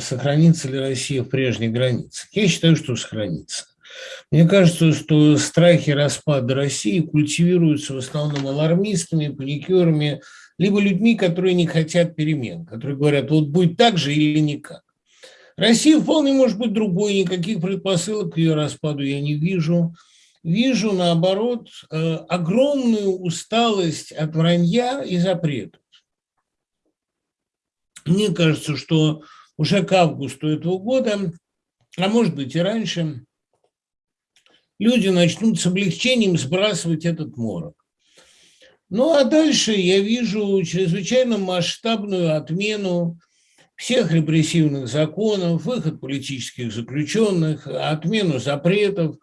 Сохранится ли Россия в прежних границах? Я считаю, что сохранится. Мне кажется, что страхи распада России культивируются в основном алармистами, паникерами, либо людьми, которые не хотят перемен, которые говорят, вот будет так же или никак. Россия вполне может быть другой, никаких предпосылок к ее распаду я не вижу. Вижу, наоборот, э, огромную усталость от вранья и запретов. Мне кажется, что уже к августу этого года, а может быть и раньше, люди начнут с облегчением сбрасывать этот морок. Ну а дальше я вижу чрезвычайно масштабную отмену всех репрессивных законов, выход политических заключенных, отмену запретов.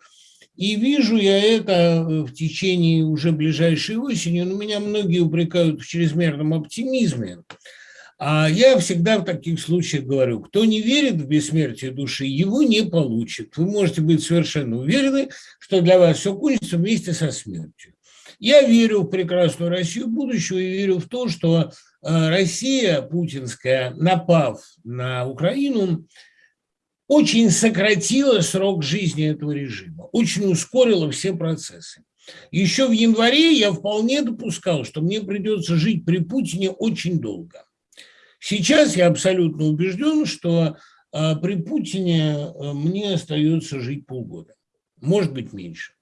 И вижу я это в течение уже ближайшей осени. Но меня многие упрекают в чрезмерном оптимизме. А я всегда в таких случаях говорю, кто не верит в бессмертие души, его не получит. Вы можете быть совершенно уверены, что для вас все кончится вместе со смертью. Я верю в прекрасную Россию будущего и верю в то, что э, Россия путинская, напав на Украину, очень сократила срок жизни этого режима, очень ускорила все процессы. Еще в январе я вполне допускал, что мне придется жить при Путине очень долго. Сейчас я абсолютно убежден, что а, при Путине а, мне остается жить полгода, может быть меньше.